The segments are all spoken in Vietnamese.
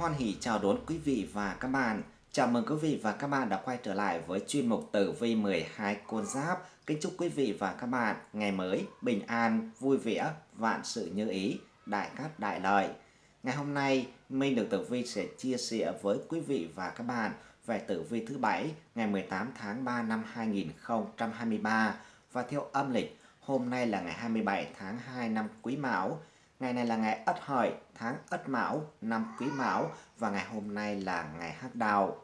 Hoan hỷ chào đón quý vị và các bạn. Chào mừng quý vị và các bạn đã quay trở lại với chuyên mục tử vi 12 con giáp. Kính chúc quý vị và các bạn ngày mới bình an, vui vẻ, vạn sự như ý, đại cát đại lợi. Ngày hôm nay, Minh được tử vi sẽ chia sẻ với quý vị và các bạn về tử vi thứ bảy ngày 18 tháng 3 năm 2023 và theo âm lịch hôm nay là ngày 27 tháng 2 năm Quý Mão Ngày này là ngày Ất Hợi, tháng Ất Mão, năm Quý Mão và ngày hôm nay là ngày Hắc Đào.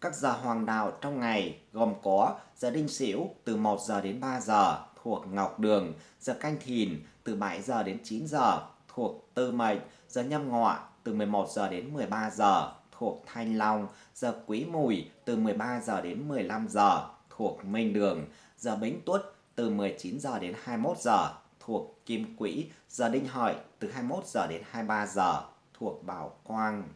Các giờ hoàng đạo trong ngày gồm có giờ Đinh Sửu từ 1 giờ đến 3 giờ thuộc Ngọc Đường, giờ Canh Thìn từ 7 giờ đến 9 giờ thuộc Tư Mệnh, giờ Nhâm Ngọ từ 11 giờ đến 13 giờ thuộc Thanh Long, giờ Quý Mùi từ 13 giờ đến 15 giờ thuộc Minh Đường, giờ Bính Tuất từ 19 giờ đến 21 giờ thuộc Kim Quỹ, giờ Đinh Hợi từ 21 giờ đến 23 giờ thuộc Bảo Quang.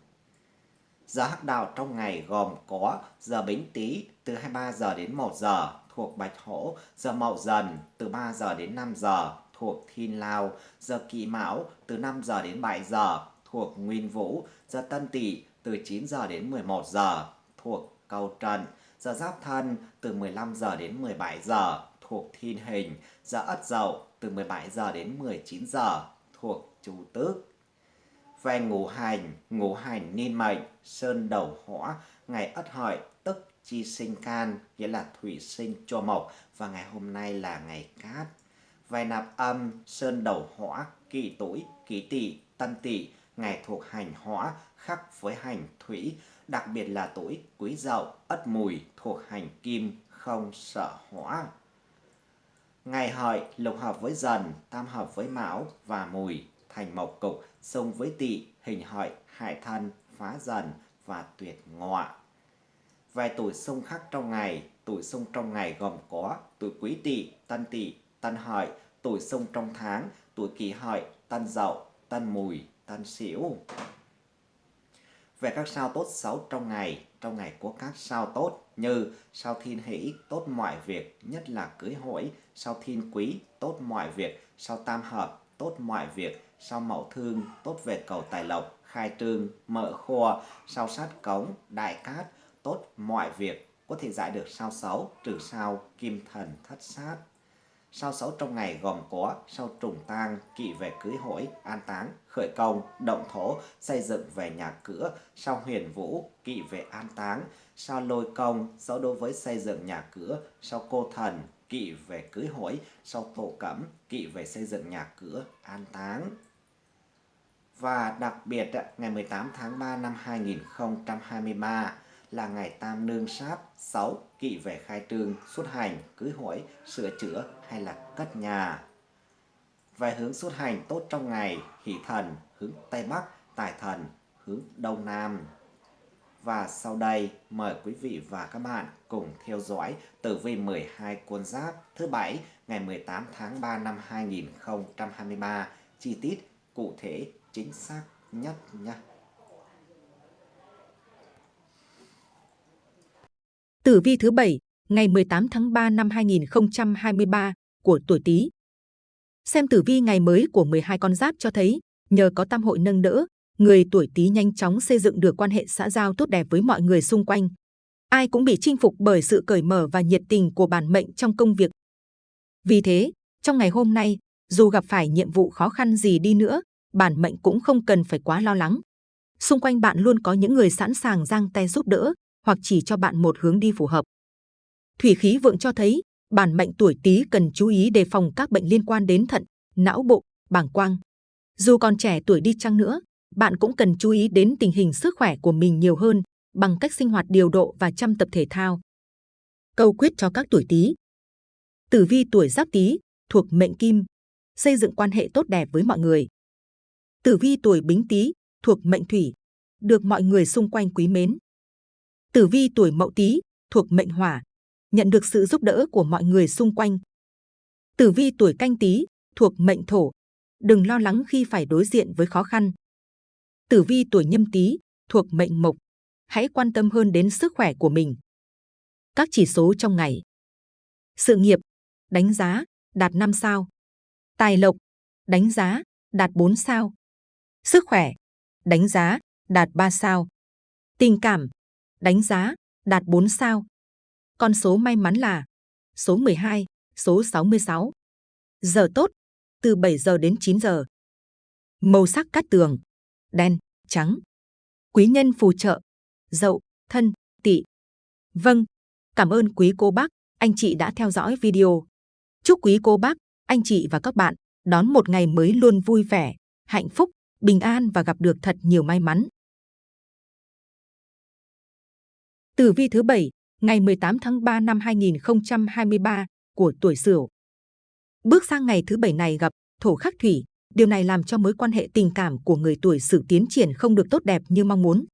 Giờ hắc đạo trong ngày gồm có giờ Bính Tý từ 23 giờ đến 1 giờ thuộc Bạch Hổ, giờ Mậu Dần từ 3 giờ đến 5 giờ thuộc Thiên Lao, giờ Kỷ Mão từ 5 giờ đến 7 giờ thuộc Nguyên Vũ, giờ Tân Tỵ từ 9 giờ đến 11 giờ thuộc Cầu Trần, giờ Giáp Thân từ 15 giờ đến 17 giờ thuộc Thiên Hình, giờ Ất Dậu từ 17 giờ đến 19 giờ thuộc Chủ Tước. Về ngũ hành, ngũ hành niên mệnh, sơn đầu hỏa, ngày Ất Hợi tức chi sinh can, nghĩa là thủy sinh cho mộc và ngày hôm nay là ngày cát. Về nạp âm, sơn đầu hỏa, kỷ tuổi, kỷ tỵ, tân tỵ, ngày thuộc hành hỏa khắc với hành thủy, đặc biệt là tuổi quý dậu, ất mùi thuộc hành kim, không sợ hỏa. Ngày hợi lục hợp với dần, tam hợp với mão và mùi, thành mộc cục, xung với tỵ, hình hợi, hại thân, phá dần và tuyệt ngọa. Vài tuổi xung khắc trong ngày, tuổi xung trong ngày gồm có tuổi quý tỵ, tân tỵ, tân hợi, tuổi xung trong tháng, tuổi kỷ hợi, tân dậu, tân mùi, tân sửu. Về các sao tốt xấu trong ngày, trong ngày có các sao tốt như sao thiên hỷ tốt mọi việc, nhất là cưới hỏi, sao thiên quý tốt mọi việc, sao tam hợp tốt mọi việc, sao mậu thương tốt về cầu tài lộc, khai trương, mở kho, sao sát cống, đại cát tốt mọi việc, có thể giải được sao xấu, trừ sao kim thần thất sát. Sao xấu trong ngày gồm có sao trùng tang, kỵ về cưới hỏi, an táng, khởi công, động thổ, xây dựng về nhà cửa, sao huyền vũ, kỵ về an táng, sao lôi công, xấu đối với xây dựng nhà cửa, sao cô thần, kỵ về cưới hỏi, sao thổ cẩm, kỵ về xây dựng nhà cửa, an táng. Và đặc biệt, ngày 18 tháng 3 năm 2023, là ngày tam nương sát 6 kỵ về khai trương, xuất hành, cưới hỏi, sửa chữa hay là cất nhà. Về hướng xuất hành tốt trong ngày, hỷ thần hướng Tây Bắc, tài thần hướng Đông Nam. Và sau đây mời quý vị và các bạn cùng theo dõi tử vi 12 con giáp thứ bảy ngày 18 tháng 3 năm 2023 chi tiết cụ thể chính xác nhất nhé. Tử vi thứ bảy ngày 18 tháng 3 năm 2023 của tuổi Tý. Xem tử vi ngày mới của 12 con giáp cho thấy, nhờ có tam hội nâng đỡ, người tuổi Tý nhanh chóng xây dựng được quan hệ xã giao tốt đẹp với mọi người xung quanh. Ai cũng bị chinh phục bởi sự cởi mở và nhiệt tình của bản mệnh trong công việc. Vì thế, trong ngày hôm nay, dù gặp phải nhiệm vụ khó khăn gì đi nữa, bản mệnh cũng không cần phải quá lo lắng. Xung quanh bạn luôn có những người sẵn sàng giang tay giúp đỡ, hoặc chỉ cho bạn một hướng đi phù hợp. Thủy khí vượng cho thấy bản mệnh tuổi Tý cần chú ý đề phòng các bệnh liên quan đến thận, não bộ, bảng quang. Dù còn trẻ tuổi đi chăng nữa, bạn cũng cần chú ý đến tình hình sức khỏe của mình nhiều hơn bằng cách sinh hoạt điều độ và chăm tập thể thao. Câu quyết cho các tuổi Tý. Tử vi tuổi Giáp Tý thuộc mệnh Kim, xây dựng quan hệ tốt đẹp với mọi người. Tử vi tuổi Bính Tý thuộc mệnh Thủy, được mọi người xung quanh quý mến. Tử vi tuổi Mậu Tý thuộc mệnh Hỏa, nhận được sự giúp đỡ của mọi người xung quanh. Tử vi tuổi Canh Tý thuộc mệnh Thổ, đừng lo lắng khi phải đối diện với khó khăn. Tử vi tuổi Nhâm Tý thuộc mệnh Mộc, hãy quan tâm hơn đến sức khỏe của mình. Các chỉ số trong ngày. Sự nghiệp, đánh giá, đạt 5 sao. Tài lộc, đánh giá, đạt 4 sao. Sức khỏe, đánh giá, đạt 3 sao. Tình cảm, đánh giá, đạt 4 sao. Con số may mắn là số 12, số 66. Giờ tốt, từ 7 giờ đến 9 giờ. Màu sắc cát tường, đen, trắng. Quý nhân phù trợ, dậu, thân, tỵ. Vâng, cảm ơn quý cô bác, anh chị đã theo dõi video. Chúc quý cô bác, anh chị và các bạn đón một ngày mới luôn vui vẻ, hạnh phúc, bình an và gặp được thật nhiều may mắn. Tử vi thứ 7, ngày 18 tháng 3 năm 2023 của tuổi Sửu. Bước sang ngày thứ bảy này gặp thổ khắc thủy, điều này làm cho mối quan hệ tình cảm của người tuổi Sửu tiến triển không được tốt đẹp như mong muốn.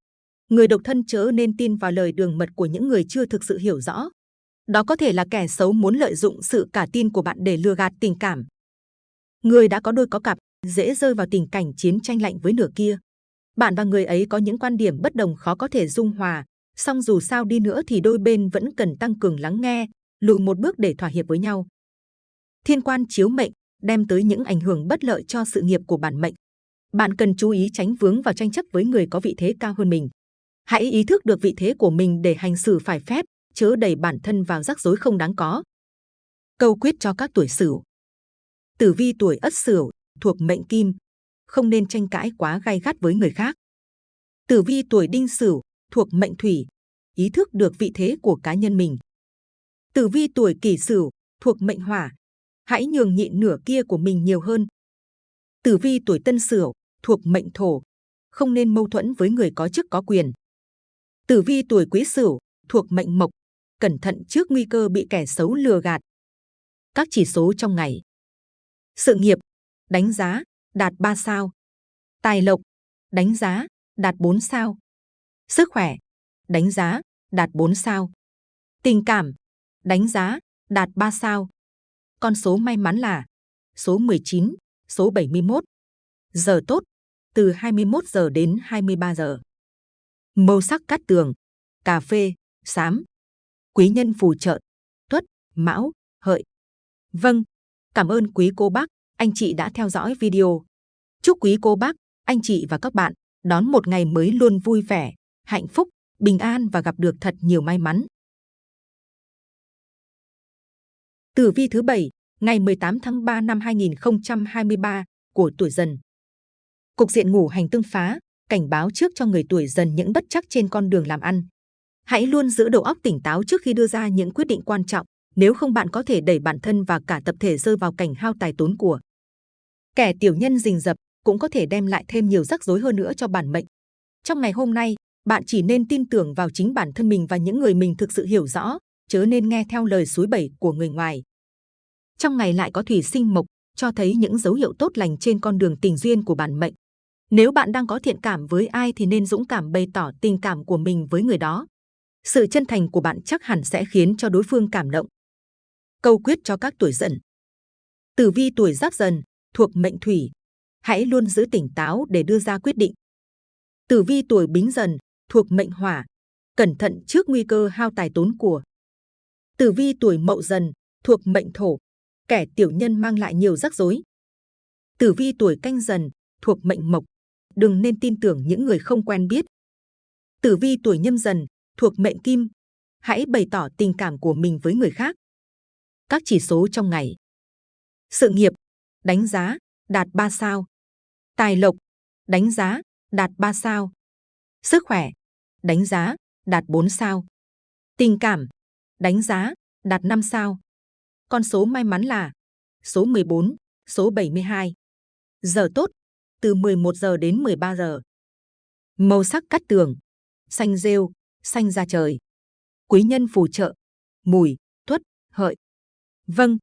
Người độc thân chớ nên tin vào lời đường mật của những người chưa thực sự hiểu rõ. Đó có thể là kẻ xấu muốn lợi dụng sự cả tin của bạn để lừa gạt tình cảm. Người đã có đôi có cặp dễ rơi vào tình cảnh chiến tranh lạnh với nửa kia. Bạn và người ấy có những quan điểm bất đồng khó có thể dung hòa, song dù sao đi nữa thì đôi bên vẫn cần tăng cường lắng nghe, lùi một bước để thỏa hiệp với nhau. Thiên quan chiếu mệnh đem tới những ảnh hưởng bất lợi cho sự nghiệp của bản mệnh. Bạn cần chú ý tránh vướng vào tranh chấp với người có vị thế cao hơn mình. Hãy ý thức được vị thế của mình để hành xử phải phép, chớ đẩy bản thân vào rắc rối không đáng có. Câu quyết cho các tuổi Sửu. Tử vi tuổi Ất Sửu thuộc mệnh Kim, không nên tranh cãi quá gay gắt với người khác. Tử vi tuổi Đinh Sửu thuộc mệnh Thủy, ý thức được vị thế của cá nhân mình. Tử vi tuổi Kỷ Sửu thuộc mệnh Hỏa, hãy nhường nhịn nửa kia của mình nhiều hơn. Tử vi tuổi Tân Sửu thuộc mệnh Thổ, không nên mâu thuẫn với người có chức có quyền. Tử vi tuổi Quý Sửu thuộc mệnh Mộc, cẩn thận trước nguy cơ bị kẻ xấu lừa gạt. Các chỉ số trong ngày. Sự nghiệp, đánh giá, đạt 3 sao. Tài lộc, đánh giá, đạt 4 sao. Sức khỏe, đánh giá, đạt 4 sao. Tình cảm, đánh giá, đạt 3 sao. Con số may mắn là số 19, số 71. Giờ tốt, từ 21 giờ đến 23 giờ. Màu sắc cát tường, cà phê, xám. Quý nhân phù trợ, tuất, mão, hợi. Vâng, cảm ơn quý cô bác, anh chị đã theo dõi video. Chúc quý cô bác, anh chị và các bạn đón một ngày mới luôn vui vẻ, hạnh phúc, bình an và gặp được thật nhiều may mắn. Tử vi thứ 7, ngày 18 tháng 3 năm 2023 của tuổi dần. Cục diện ngủ hành tương phá, cảnh báo trước cho người tuổi dần những bất chắc trên con đường làm ăn. Hãy luôn giữ đầu óc tỉnh táo trước khi đưa ra những quyết định quan trọng, nếu không bạn có thể đẩy bản thân và cả tập thể rơi vào cảnh hao tài tốn của. Kẻ tiểu nhân rình rập cũng có thể đem lại thêm nhiều rắc rối hơn nữa cho bản mệnh. Trong ngày hôm nay, bạn chỉ nên tin tưởng vào chính bản thân mình và những người mình thực sự hiểu rõ, chớ nên nghe theo lời suối bẩy của người ngoài. Trong ngày lại có thủy sinh mộc, cho thấy những dấu hiệu tốt lành trên con đường tình duyên của bản mệnh. Nếu bạn đang có thiện cảm với ai thì nên dũng cảm bày tỏ tình cảm của mình với người đó. Sự chân thành của bạn chắc hẳn sẽ khiến cho đối phương cảm động. Câu quyết cho các tuổi dần. Tử vi tuổi giáp dần, thuộc mệnh thủy. Hãy luôn giữ tỉnh táo để đưa ra quyết định. Tử vi tuổi bính dần, thuộc mệnh hỏa. Cẩn thận trước nguy cơ hao tài tốn của. Tử vi tuổi mậu dần, thuộc mệnh thổ. Kẻ tiểu nhân mang lại nhiều rắc rối. Tử vi tuổi canh dần, thuộc mệnh mộc. Đừng nên tin tưởng những người không quen biết. Tử vi tuổi nhâm dần, thuộc mệnh kim. Hãy bày tỏ tình cảm của mình với người khác. Các chỉ số trong ngày. Sự nghiệp, đánh giá, đạt 3 sao. Tài lộc, đánh giá, đạt 3 sao. Sức khỏe, đánh giá, đạt 4 sao. Tình cảm, đánh giá, đạt 5 sao. Con số may mắn là số 14, số 72. Giờ tốt, từ 11 giờ đến 13 giờ. Màu sắc cắt tường, xanh rêu, xanh da trời. Quý nhân phù trợ, mùi, tuất, hợi. Vâng,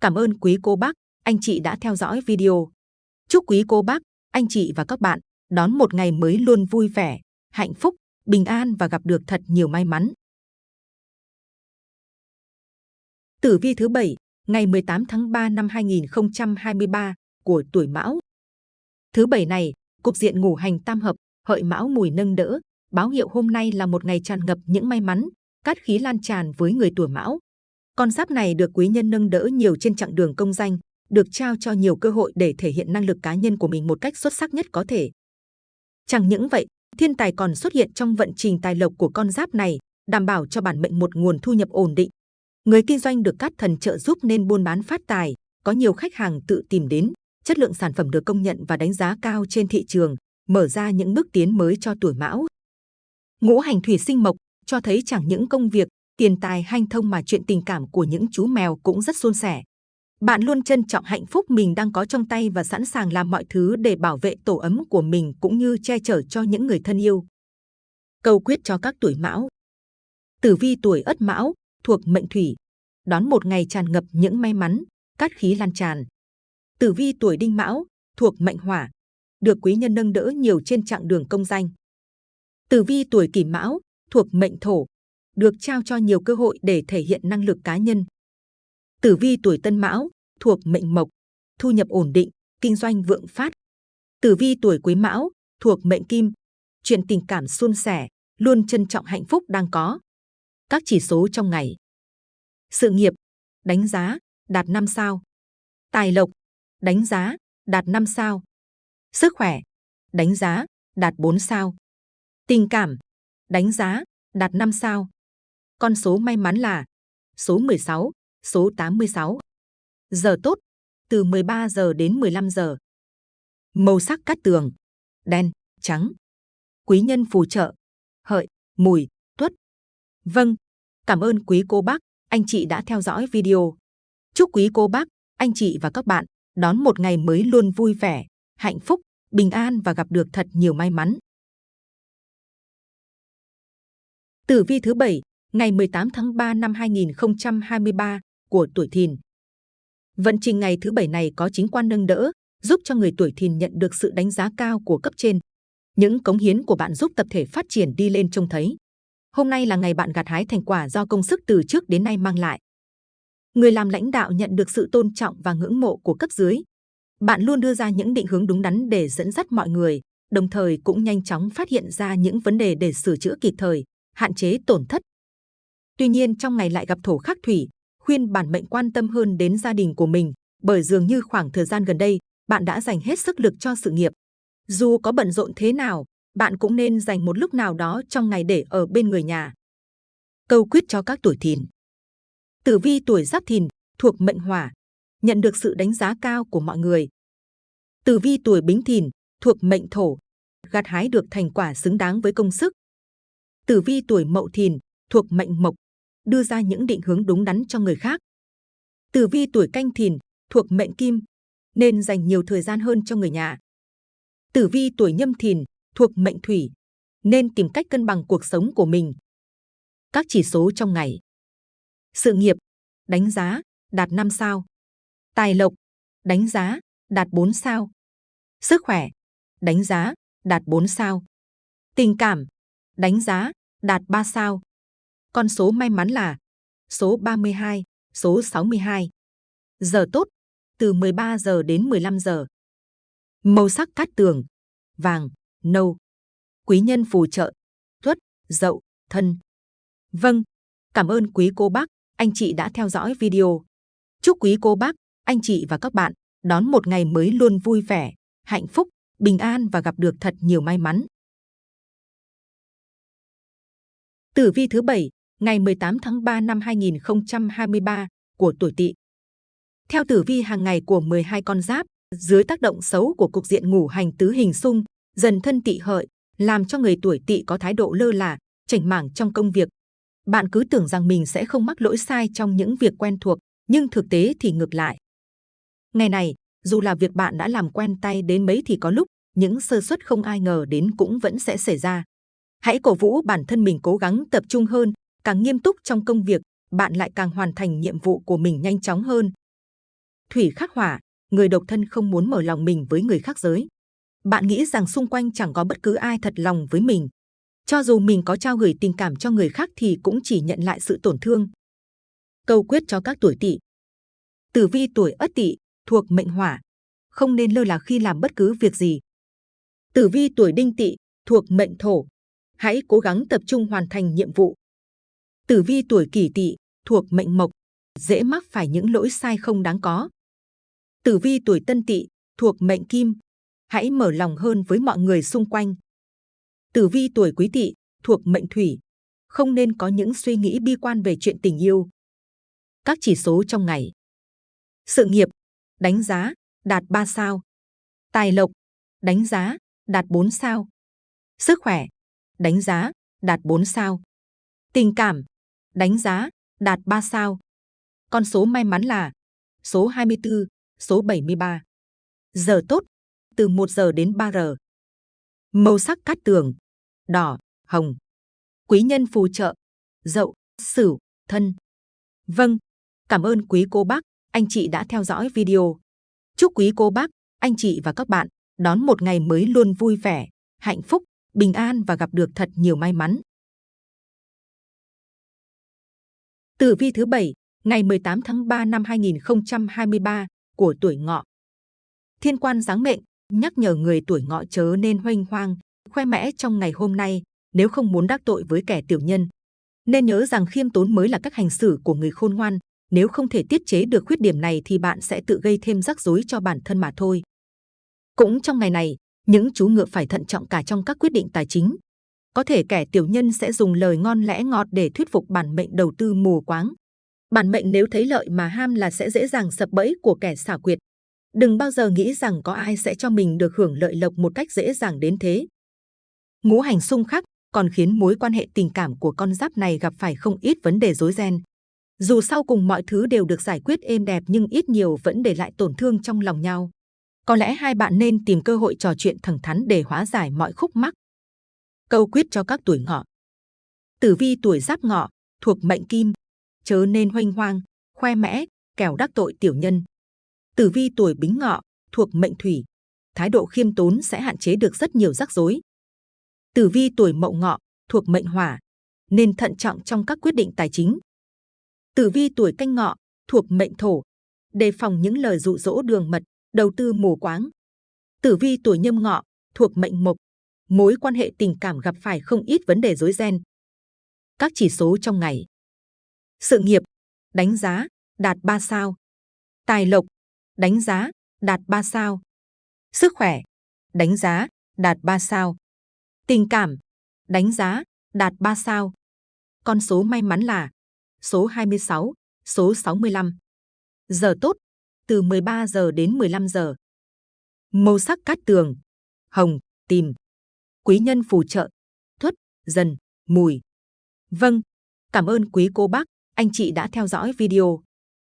cảm ơn quý cô bác, anh chị đã theo dõi video. Chúc quý cô bác, anh chị và các bạn đón một ngày mới luôn vui vẻ, hạnh phúc, bình an và gặp được thật nhiều may mắn. Tử vi thứ 7, ngày 18 tháng 3 năm 2023 của tuổi Mão. Thứ bảy này, cục diện ngủ hành tam hợp, hợi Mão mùi nâng đỡ, báo hiệu hôm nay là một ngày tràn ngập những may mắn, cát khí lan tràn với người tuổi Mão. Con giáp này được quý nhân nâng đỡ nhiều trên chặng đường công danh, được trao cho nhiều cơ hội để thể hiện năng lực cá nhân của mình một cách xuất sắc nhất có thể. Chẳng những vậy, Thiên tài còn xuất hiện trong vận trình tài lộc của con giáp này, đảm bảo cho bản mệnh một nguồn thu nhập ổn định. Người kinh doanh được các thần trợ giúp nên buôn bán phát tài, có nhiều khách hàng tự tìm đến, chất lượng sản phẩm được công nhận và đánh giá cao trên thị trường, mở ra những bước tiến mới cho tuổi mão. Ngũ hành thủy sinh mộc cho thấy chẳng những công việc, tiền tài hanh thông mà chuyện tình cảm của những chú mèo cũng rất suôn sẻ. Bạn luôn trân trọng hạnh phúc mình đang có trong tay và sẵn sàng làm mọi thứ để bảo vệ tổ ấm của mình cũng như che chở cho những người thân yêu. Câu quyết cho các tuổi mão Tử vi tuổi ất mão, thuộc mệnh thủy, đón một ngày tràn ngập những may mắn, cát khí lan tràn. Tử vi tuổi đinh mão, thuộc mệnh hỏa, được quý nhân nâng đỡ nhiều trên chặng đường công danh. Tử vi tuổi kỷ mão, thuộc mệnh thổ, được trao cho nhiều cơ hội để thể hiện năng lực cá nhân. Tử vi tuổi tân mão, thuộc mệnh mộc, thu nhập ổn định, kinh doanh vượng phát. Tử vi tuổi quý mão, thuộc mệnh kim, chuyện tình cảm suôn sẻ, luôn trân trọng hạnh phúc đang có. Các chỉ số trong ngày. Sự nghiệp, đánh giá, đạt 5 sao. Tài lộc, đánh giá, đạt 5 sao. Sức khỏe, đánh giá, đạt 4 sao. Tình cảm, đánh giá, đạt 5 sao. Con số may mắn là số 16, số 86. Giờ tốt, từ 13 giờ đến 15 giờ. Màu sắc cát tường, đen, trắng. Quý nhân phù trợ, hợi, mùi, tuất. Vâng, cảm ơn quý cô bác, anh chị đã theo dõi video. Chúc quý cô bác, anh chị và các bạn đón một ngày mới luôn vui vẻ, hạnh phúc, bình an và gặp được thật nhiều may mắn. Tử vi thứ 7, ngày 18 tháng 3 năm 2023 của tuổi Thìn. Vận trình ngày thứ bảy này có chính quan nâng đỡ, giúp cho người tuổi Thìn nhận được sự đánh giá cao của cấp trên. Những cống hiến của bạn giúp tập thể phát triển đi lên trông thấy. Hôm nay là ngày bạn gặt hái thành quả do công sức từ trước đến nay mang lại. Người làm lãnh đạo nhận được sự tôn trọng và ngưỡng mộ của cấp dưới. Bạn luôn đưa ra những định hướng đúng đắn để dẫn dắt mọi người, đồng thời cũng nhanh chóng phát hiện ra những vấn đề để sửa chữa kịp thời, hạn chế tổn thất. Tuy nhiên trong ngày lại gặp thổ khắc thủy, khuyên bản mệnh quan tâm hơn đến gia đình của mình, bởi dường như khoảng thời gian gần đây, bạn đã dành hết sức lực cho sự nghiệp. Dù có bận rộn thế nào, bạn cũng nên dành một lúc nào đó trong ngày để ở bên người nhà. Câu quyết cho các tuổi thìn Tử vi tuổi giáp thìn, thuộc mệnh hỏa, nhận được sự đánh giá cao của mọi người. Tử vi tuổi bính thìn, thuộc mệnh thổ, gặt hái được thành quả xứng đáng với công sức. Tử vi tuổi mậu thìn, thuộc mệnh mộc, đưa ra những định hướng đúng đắn cho người khác. Tử vi tuổi canh thìn, thuộc mệnh kim, nên dành nhiều thời gian hơn cho người nhà. Tử vi tuổi nhâm thìn, thuộc mệnh thủy, nên tìm cách cân bằng cuộc sống của mình. Các chỉ số trong ngày. Sự nghiệp, đánh giá, đạt 5 sao. Tài lộc, đánh giá, đạt 4 sao. Sức khỏe, đánh giá, đạt 4 sao. Tình cảm, đánh giá, đạt 3 sao. Con số may mắn là số 32, số 62. Giờ tốt, từ 13 giờ đến 15 giờ. Màu sắc cát tường, vàng, nâu. Quý nhân phù trợ, tuất, dậu, thân. Vâng, cảm ơn quý cô bác, anh chị đã theo dõi video. Chúc quý cô bác, anh chị và các bạn đón một ngày mới luôn vui vẻ, hạnh phúc, bình an và gặp được thật nhiều may mắn. Tử vi thứ bảy ngày 18 tháng 3 năm 2023 của tuổi Tỵ. Theo tử vi hàng ngày của 12 con giáp, dưới tác động xấu của cục diện ngủ hành tứ hình xung, dần thân Tỵ hợi, làm cho người tuổi Tỵ có thái độ lơ là, chảnh mảng trong công việc. Bạn cứ tưởng rằng mình sẽ không mắc lỗi sai trong những việc quen thuộc, nhưng thực tế thì ngược lại. Ngày này, dù là việc bạn đã làm quen tay đến mấy thì có lúc những sơ suất không ai ngờ đến cũng vẫn sẽ xảy ra. Hãy cổ vũ bản thân mình cố gắng tập trung hơn, càng nghiêm túc trong công việc, bạn lại càng hoàn thành nhiệm vụ của mình nhanh chóng hơn. Thủy khắc hỏa, người độc thân không muốn mở lòng mình với người khác giới. Bạn nghĩ rằng xung quanh chẳng có bất cứ ai thật lòng với mình. Cho dù mình có trao gửi tình cảm cho người khác thì cũng chỉ nhận lại sự tổn thương. Câu quyết cho các tuổi tỵ. Tử vi tuổi ất tỵ thuộc mệnh hỏa, không nên lơ là khi làm bất cứ việc gì. Tử vi tuổi đinh tỵ thuộc mệnh thổ, hãy cố gắng tập trung hoàn thành nhiệm vụ. Tử vi tuổi kỷ tỵ thuộc mệnh mộc, dễ mắc phải những lỗi sai không đáng có. Tử vi tuổi tân tỵ thuộc mệnh kim, hãy mở lòng hơn với mọi người xung quanh. Tử vi tuổi quý tỵ thuộc mệnh thủy, không nên có những suy nghĩ bi quan về chuyện tình yêu. Các chỉ số trong ngày. Sự nghiệp, đánh giá, đạt 3 sao. Tài lộc, đánh giá, đạt 4 sao. Sức khỏe, đánh giá, đạt 4 sao. Tình cảm, đánh giá, đạt 3 sao. Con số may mắn là số 24, số 73. Giờ tốt, từ 1 giờ đến 3 giờ. Màu sắc cát tường, đỏ, hồng. Quý nhân phù trợ, dậu, sửu, thân. Vâng, cảm ơn quý cô bác, anh chị đã theo dõi video. Chúc quý cô bác, anh chị và các bạn đón một ngày mới luôn vui vẻ, hạnh phúc, bình an và gặp được thật nhiều may mắn. Tử vi thứ bảy ngày 18 tháng 3 năm 2023 của tuổi ngọ. Thiên quan giáng mệnh nhắc nhở người tuổi ngọ chớ nên hoanh hoang, khoe mẽ trong ngày hôm nay nếu không muốn đắc tội với kẻ tiểu nhân. Nên nhớ rằng khiêm tốn mới là cách hành xử của người khôn ngoan. Nếu không thể tiết chế được khuyết điểm này thì bạn sẽ tự gây thêm rắc rối cho bản thân mà thôi. Cũng trong ngày này, những chú ngựa phải thận trọng cả trong các quyết định tài chính. Có thể kẻ tiểu nhân sẽ dùng lời ngon lẽ ngọt để thuyết phục bản mệnh đầu tư mù quáng. Bản mệnh nếu thấy lợi mà ham là sẽ dễ dàng sập bẫy của kẻ xảo quyệt. Đừng bao giờ nghĩ rằng có ai sẽ cho mình được hưởng lợi lộc một cách dễ dàng đến thế. Ngũ hành xung khắc còn khiến mối quan hệ tình cảm của con giáp này gặp phải không ít vấn đề rối ren. Dù sau cùng mọi thứ đều được giải quyết êm đẹp nhưng ít nhiều vẫn để lại tổn thương trong lòng nhau. Có lẽ hai bạn nên tìm cơ hội trò chuyện thẳng thắn để hóa giải mọi khúc mắc. Câu quyết cho các tuổi ngọ. Tử vi tuổi giáp ngọ, thuộc mệnh kim, chớ nên hoanh hoang, khoe mẽ, kẻo đắc tội tiểu nhân. Tử vi tuổi bính ngọ, thuộc mệnh thủy, thái độ khiêm tốn sẽ hạn chế được rất nhiều rắc rối. Tử vi tuổi mậu ngọ, thuộc mệnh hỏa, nên thận trọng trong các quyết định tài chính. Tử vi tuổi canh ngọ, thuộc mệnh thổ, đề phòng những lời dụ dỗ đường mật, đầu tư mù quáng. Tử vi tuổi nhâm ngọ, thuộc mệnh mộc, mối quan hệ tình cảm gặp phải không ít vấn đề rối ren. Các chỉ số trong ngày. Sự nghiệp, đánh giá, đạt 3 sao. Tài lộc, đánh giá, đạt 3 sao. Sức khỏe, đánh giá, đạt 3 sao. Tình cảm, đánh giá, đạt 3 sao. Con số may mắn là số 26, số 65. Giờ tốt, từ 13 giờ đến 15 giờ. Màu sắc cát tường, hồng, tìm. Quý nhân phù trợ, thuất, dần, mùi. Vâng, cảm ơn quý cô bác, anh chị đã theo dõi video.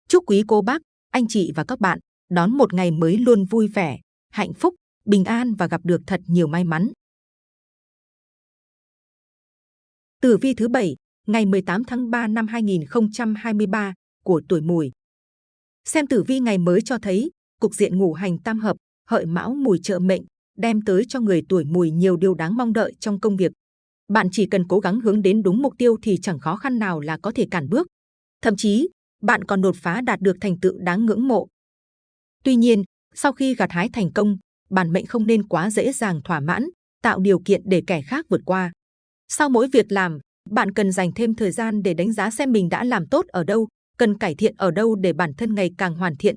Chúc quý cô bác, anh chị và các bạn đón một ngày mới luôn vui vẻ, hạnh phúc, bình an và gặp được thật nhiều may mắn. Tử vi thứ bảy ngày 18 tháng 3 năm 2023 của tuổi mùi. Xem tử vi ngày mới cho thấy, cục diện ngũ hành tam hợp, hợi mão mùi trợ mệnh, đem tới cho người tuổi mùi nhiều điều đáng mong đợi trong công việc. Bạn chỉ cần cố gắng hướng đến đúng mục tiêu thì chẳng khó khăn nào là có thể cản bước. Thậm chí, bạn còn đột phá đạt được thành tựu đáng ngưỡng mộ. Tuy nhiên, sau khi gặt hái thành công, bản mệnh không nên quá dễ dàng thỏa mãn, tạo điều kiện để kẻ khác vượt qua. Sau mỗi việc làm, bạn cần dành thêm thời gian để đánh giá xem mình đã làm tốt ở đâu, cần cải thiện ở đâu để bản thân ngày càng hoàn thiện.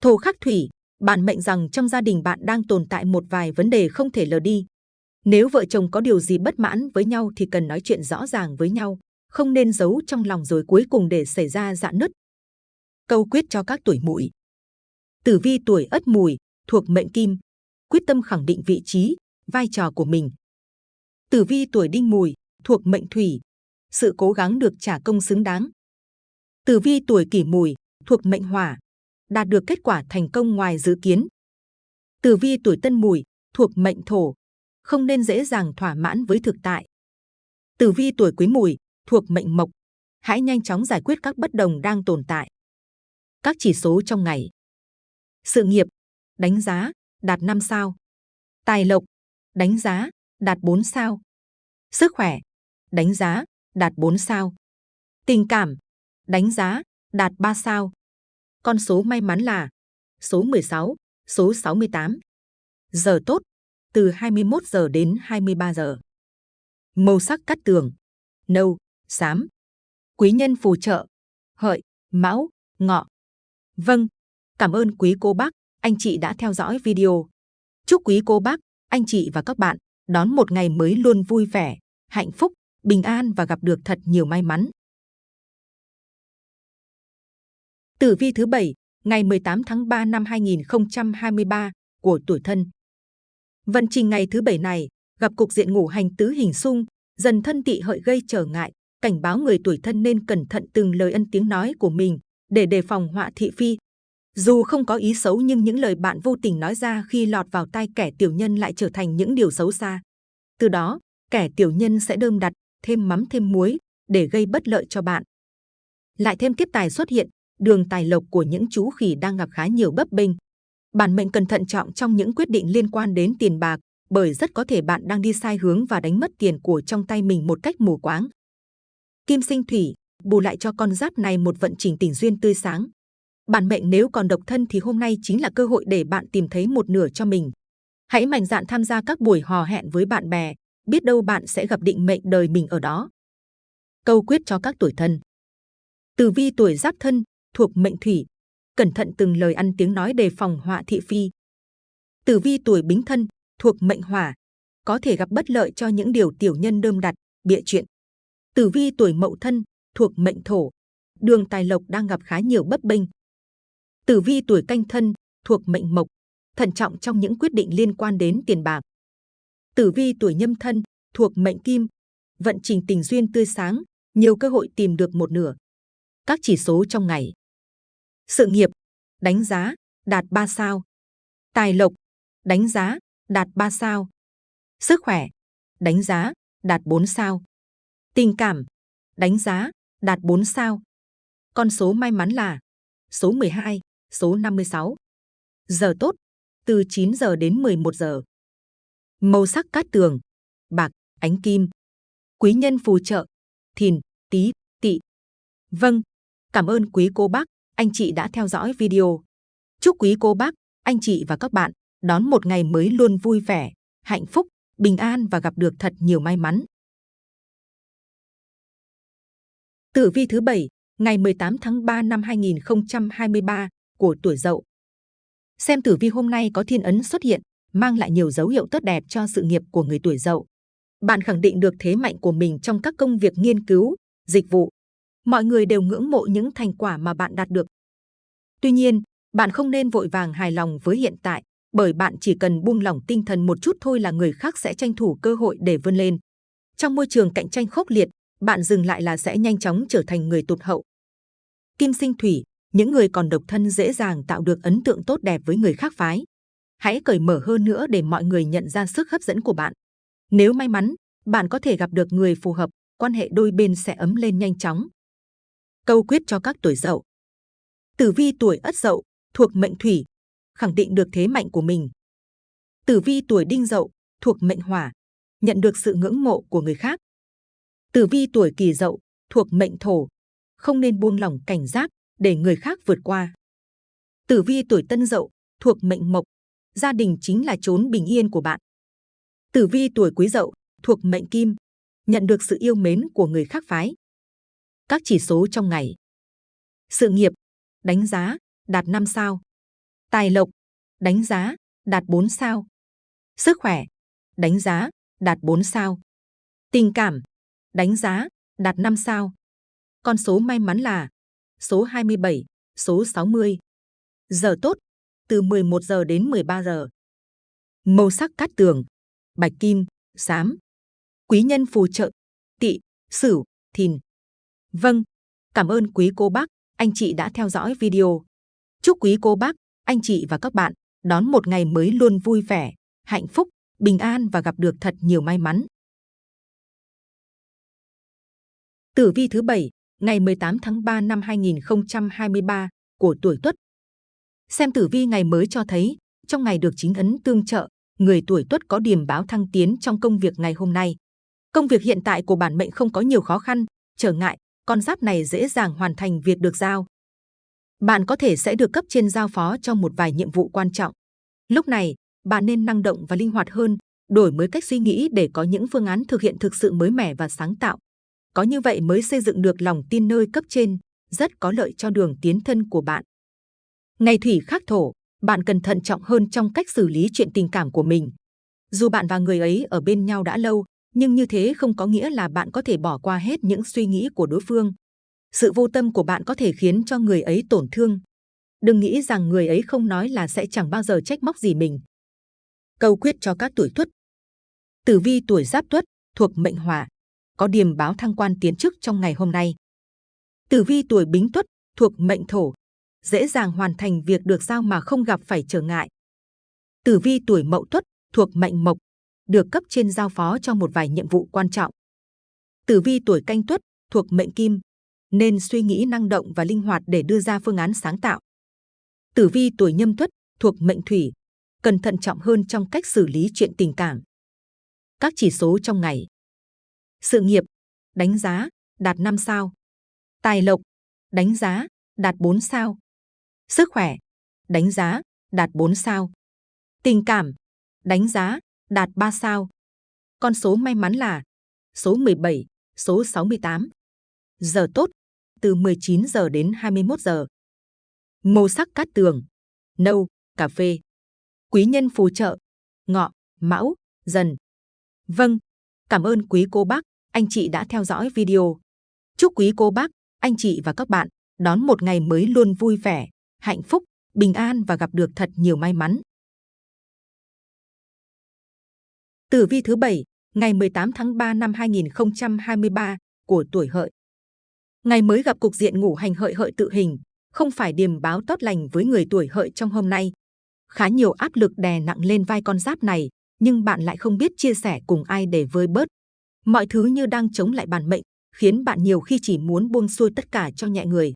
Thổ khắc thủy, bạn mệnh rằng trong gia đình bạn đang tồn tại một vài vấn đề không thể lờ đi. Nếu vợ chồng có điều gì bất mãn với nhau thì cần nói chuyện rõ ràng với nhau, không nên giấu trong lòng rồi cuối cùng để xảy ra dạn nứt. Câu quyết cho các tuổi mùi. Tử vi tuổi ất mùi, thuộc mệnh kim, quyết tâm khẳng định vị trí, vai trò của mình. Tử vi tuổi đinh mùi, thuộc mệnh thủy, sự cố gắng được trả công xứng đáng. Tử vi tuổi kỷ mùi, thuộc mệnh hỏa, đạt được kết quả thành công ngoài dự kiến. Tử vi tuổi tân mùi, thuộc mệnh thổ, không nên dễ dàng thỏa mãn với thực tại. Tử vi tuổi quý mùi, thuộc mệnh mộc, hãy nhanh chóng giải quyết các bất đồng đang tồn tại. Các chỉ số trong ngày. Sự nghiệp, đánh giá, đạt 5 sao. Tài lộc, đánh giá, đạt 4 sao. Sức khỏe, đánh giá, đạt 4 sao. Tình cảm, đánh giá, đạt 3 sao. Con số may mắn là số 16, số 68. Giờ tốt, từ 21 giờ đến 23 giờ. Màu sắc cắt tường, nâu, xám. Quý nhân phù trợ, hợi, mão, ngọ. Vâng, cảm ơn quý cô bác, anh chị đã theo dõi video. Chúc quý cô bác, anh chị và các bạn đón một ngày mới luôn vui vẻ, hạnh phúc, bình an và gặp được thật nhiều may mắn. Tử vi thứ bảy, ngày 18 tháng 3 năm 2023 của tuổi thân. Vận trình ngày thứ bảy này gặp cục diện ngũ hành tứ hình xung, dần thân tị hợi gây trở ngại, cảnh báo người tuổi thân nên cẩn thận từng lời ân tiếng nói của mình để đề phòng họa thị phi. Dù không có ý xấu nhưng những lời bạn vô tình nói ra khi lọt vào tai kẻ tiểu nhân lại trở thành những điều xấu xa. Từ đó, kẻ tiểu nhân sẽ đơm đặt, thêm mắm thêm muối để gây bất lợi cho bạn. Lại thêm kiếp tài xuất hiện, đường tài lộc của những chú khỉ đang gặp khá nhiều bấp bênh. Bản mệnh cần thận trọng trong những quyết định liên quan đến tiền bạc, bởi rất có thể bạn đang đi sai hướng và đánh mất tiền của trong tay mình một cách mù quáng. Kim sinh thủy, bù lại cho con giáp này một vận trình tình duyên tươi sáng. Bản mệnh nếu còn độc thân thì hôm nay chính là cơ hội để bạn tìm thấy một nửa cho mình. Hãy mạnh dạn tham gia các buổi hò hẹn với bạn bè, biết đâu bạn sẽ gặp định mệnh đời mình ở đó. Câu quyết cho các tuổi thân. Tử vi tuổi giáp thân, thuộc mệnh thủy, cẩn thận từng lời ăn tiếng nói đề phòng họa thị phi. Tử vi tuổi bính thân, thuộc mệnh hỏa, có thể gặp bất lợi cho những điều tiểu nhân đơm đặt, bịa chuyện. Tử vi tuổi mậu thân, thuộc mệnh thổ, đường tài lộc đang gặp khá nhiều bất bình. Tử vi tuổi canh thân, thuộc mệnh mộc, thận trọng trong những quyết định liên quan đến tiền bạc. Tử vi tuổi nhâm thân, thuộc mệnh kim, vận trình tình duyên tươi sáng, nhiều cơ hội tìm được một nửa. Các chỉ số trong ngày. Sự nghiệp, đánh giá, đạt 3 sao. Tài lộc, đánh giá, đạt 3 sao. Sức khỏe, đánh giá, đạt 4 sao. Tình cảm, đánh giá, đạt 4 sao. Con số may mắn là số 12, số 56. Giờ tốt, từ 9 giờ đến 11 giờ. Màu sắc cát tường, bạc, ánh kim. Quý nhân phù trợ, thìn, tí, tị. Vâng, cảm ơn quý cô bác, anh chị đã theo dõi video. Chúc quý cô bác, anh chị và các bạn đón một ngày mới luôn vui vẻ, hạnh phúc, bình an và gặp được thật nhiều may mắn. Tử vi thứ bảy, ngày 18 tháng 3 năm 2023 của tuổi Dậu. Xem tử vi hôm nay có thiên ấn xuất hiện, mang lại nhiều dấu hiệu tốt đẹp cho sự nghiệp của người tuổi Dậu. Bạn khẳng định được thế mạnh của mình trong các công việc nghiên cứu, dịch vụ. Mọi người đều ngưỡng mộ những thành quả mà bạn đạt được. Tuy nhiên, bạn không nên vội vàng hài lòng với hiện tại, bởi bạn chỉ cần buông lỏng tinh thần một chút thôi là người khác sẽ tranh thủ cơ hội để vươn lên. Trong môi trường cạnh tranh khốc liệt, bạn dừng lại là sẽ nhanh chóng trở thành người tụt hậu. Kim sinh thủy, những người còn độc thân dễ dàng tạo được ấn tượng tốt đẹp với người khác phái. Hãy cởi mở hơn nữa để mọi người nhận ra sức hấp dẫn của bạn. Nếu may mắn, bạn có thể gặp được người phù hợp, quan hệ đôi bên sẽ ấm lên nhanh chóng. Câu quyết cho các tuổi dậu. Tử vi tuổi ất dậu, thuộc mệnh thủy, khẳng định được thế mạnh của mình. Tử vi tuổi đinh dậu, thuộc mệnh hỏa, nhận được sự ngưỡng mộ của người khác. Tử vi tuổi Kỷ Dậu thuộc mệnh Thổ, không nên buông lỏng cảnh giác để người khác vượt qua. Tử vi tuổi Tân Dậu thuộc mệnh Mộc, gia đình chính là chốn bình yên của bạn. Tử vi tuổi Quý Dậu thuộc mệnh Kim, nhận được sự yêu mến của người khác phái. Các chỉ số trong ngày. Sự nghiệp, đánh giá, đạt 5 sao. Tài lộc, đánh giá, đạt 4 sao. Sức khỏe, đánh giá, đạt 4 sao. Tình cảm, đánh giá, đạt 5 sao. Con số may mắn là số 27, số 60. Giờ tốt, từ 11 giờ đến 13 giờ. Màu sắc cát tường, bạch kim, xám. Quý nhân phù trợ, tị, sửu, thìn. Vâng, cảm ơn quý cô bác, anh chị đã theo dõi video. Chúc quý cô bác, anh chị và các bạn đón một ngày mới luôn vui vẻ, hạnh phúc, bình an và gặp được thật nhiều may mắn. Tử vi thứ bảy, ngày 18 tháng 3 năm 2023 của tuổi Tuất. Xem tử vi ngày mới cho thấy, trong ngày được chính ấn tương trợ, người tuổi Tuất có điểm báo thăng tiến trong công việc ngày hôm nay. Công việc hiện tại của bản mệnh không có nhiều khó khăn, trở ngại, con giáp này dễ dàng hoàn thành việc được giao. Bạn có thể sẽ được cấp trên giao phó cho một vài nhiệm vụ quan trọng. Lúc này, bạn nên năng động và linh hoạt hơn, đổi mới cách suy nghĩ để có những phương án thực hiện thực sự mới mẻ và sáng tạo. Có như vậy mới xây dựng được lòng tin nơi cấp trên, rất có lợi cho đường tiến thân của bạn. Ngày thủy khắc thổ, bạn cần thận trọng hơn trong cách xử lý chuyện tình cảm của mình. Dù bạn và người ấy ở bên nhau đã lâu, nhưng như thế không có nghĩa là bạn có thể bỏ qua hết những suy nghĩ của đối phương. Sự vô tâm của bạn có thể khiến cho người ấy tổn thương. Đừng nghĩ rằng người ấy không nói là sẽ chẳng bao giờ trách móc gì mình. Câu quyết cho các tuổi tuất. Tử vi tuổi giáp tuất thuộc mệnh hỏa, có điềm báo thăng quan tiến chức trong ngày hôm nay. Tử vi tuổi bính tuất thuộc mệnh thổ, dễ dàng hoàn thành việc được giao mà không gặp phải trở ngại. Tử vi tuổi mậu tuất thuộc mệnh mộc, được cấp trên giao phó cho một vài nhiệm vụ quan trọng. Tử vi tuổi canh tuất thuộc mệnh kim, nên suy nghĩ năng động và linh hoạt để đưa ra phương án sáng tạo. Tử vi tuổi nhâm tuất thuộc mệnh thủy, cần thận trọng hơn trong cách xử lý chuyện tình cảm. Các chỉ số trong ngày. Sự nghiệp, đánh giá, đạt 5 sao. Tài lộc, đánh giá, đạt 4 sao. Sức khỏe, đánh giá, đạt 4 sao. Tình cảm, đánh giá, đạt 3 sao. Con số may mắn là số 17, số 68. Giờ tốt, từ 19 giờ đến 21 giờ. Màu sắc cát tường, nâu, cà phê. Quý nhân phù trợ, ngọ, mão, dần. Vâng, cảm ơn quý cô bác, anh chị đã theo dõi video. Chúc quý cô bác, anh chị và các bạn đón một ngày mới luôn vui vẻ, hạnh phúc, bình an và gặp được thật nhiều may mắn. Tử vi thứ bảy, ngày 18 tháng 3 năm 2023 của tuổi hợi. Ngày mới gặp cục diện ngủ hành hợi hợi tự hình, không phải điềm báo tốt lành với người tuổi hợi trong hôm nay. Khá nhiều áp lực đè nặng lên vai con giáp này, nhưng bạn lại không biết chia sẻ cùng ai để vơi bớt. Mọi thứ như đang chống lại bản mệnh, khiến bạn nhiều khi chỉ muốn buông xuôi tất cả cho nhẹ người.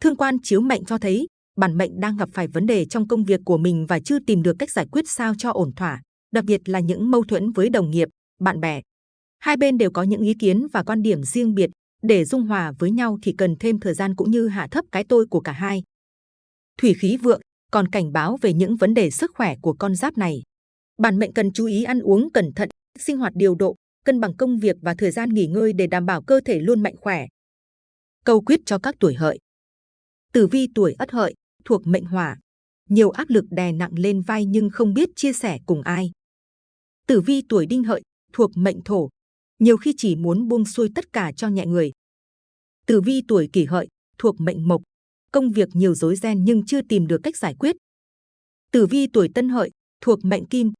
Thương quan chiếu mệnh cho thấy, bản mệnh đang gặp phải vấn đề trong công việc của mình và chưa tìm được cách giải quyết sao cho ổn thỏa, đặc biệt là những mâu thuẫn với đồng nghiệp, bạn bè. Hai bên đều có những ý kiến và quan điểm riêng biệt, để dung hòa với nhau thì cần thêm thời gian cũng như hạ thấp cái tôi của cả hai. Thủy khí vượng còn cảnh báo về những vấn đề sức khỏe của con giáp này. Bản mệnh cần chú ý ăn uống cẩn thận, sinh hoạt điều độ, cân bằng công việc và thời gian nghỉ ngơi để đảm bảo cơ thể luôn mạnh khỏe. Câu quyết cho các tuổi hợi. Tử vi tuổi ất hợi thuộc mệnh hỏa, nhiều áp lực đè nặng lên vai nhưng không biết chia sẻ cùng ai. Tử vi tuổi đinh hợi thuộc mệnh thổ, nhiều khi chỉ muốn buông xuôi tất cả cho nhẹ người. Tử vi tuổi kỷ hợi thuộc mệnh mộc, công việc nhiều rối ren nhưng chưa tìm được cách giải quyết. Tử vi tuổi tân hợi thuộc mệnh kim,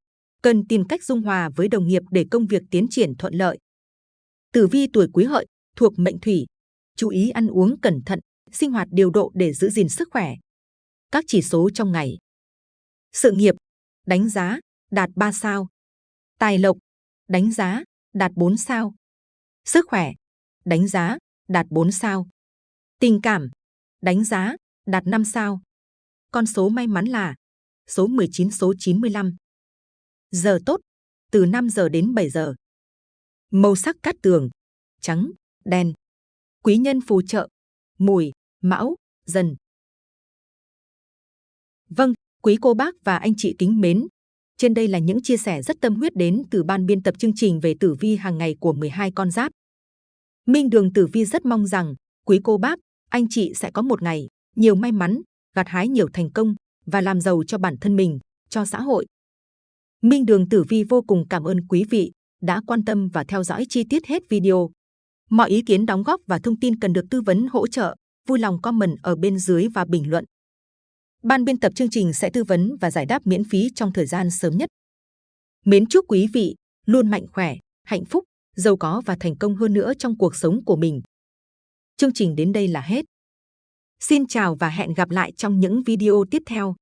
cần tìm cách dung hòa với đồng nghiệp để công việc tiến triển thuận lợi. Tử vi tuổi quý hợi thuộc mệnh thủy, chú ý ăn uống cẩn thận, sinh hoạt điều độ để giữ gìn sức khỏe. Các chỉ số trong ngày. Sự nghiệp, đánh giá, đạt 3 sao. Tài lộc, đánh giá, đạt 4 sao. Sức khỏe, đánh giá, đạt 4 sao. Tình cảm, đánh giá, đạt 5 sao. Con số may mắn là số 19 số 95. Giờ tốt, từ 5 giờ đến 7 giờ. Màu sắc cát tường, trắng, đen. Quý nhân phù trợ, mùi, mão, dần. Vâng, quý cô bác và anh chị kính mến. Trên đây là những chia sẻ rất tâm huyết đến từ ban biên tập chương trình về tử vi hàng ngày của 12 con giáp. Minh Đường Tử Vi rất mong rằng quý cô bác, anh chị sẽ có một ngày nhiều may mắn, gặt hái nhiều thành công và làm giàu cho bản thân mình, cho xã hội. Minh Đường Tử Vi vô cùng cảm ơn quý vị đã quan tâm và theo dõi chi tiết hết video. Mọi ý kiến đóng góp và thông tin cần được tư vấn hỗ trợ, vui lòng comment ở bên dưới và bình luận. Ban biên tập chương trình sẽ tư vấn và giải đáp miễn phí trong thời gian sớm nhất. Mến chúc quý vị luôn mạnh khỏe, hạnh phúc, giàu có và thành công hơn nữa trong cuộc sống của mình. Chương trình đến đây là hết. Xin chào và hẹn gặp lại trong những video tiếp theo.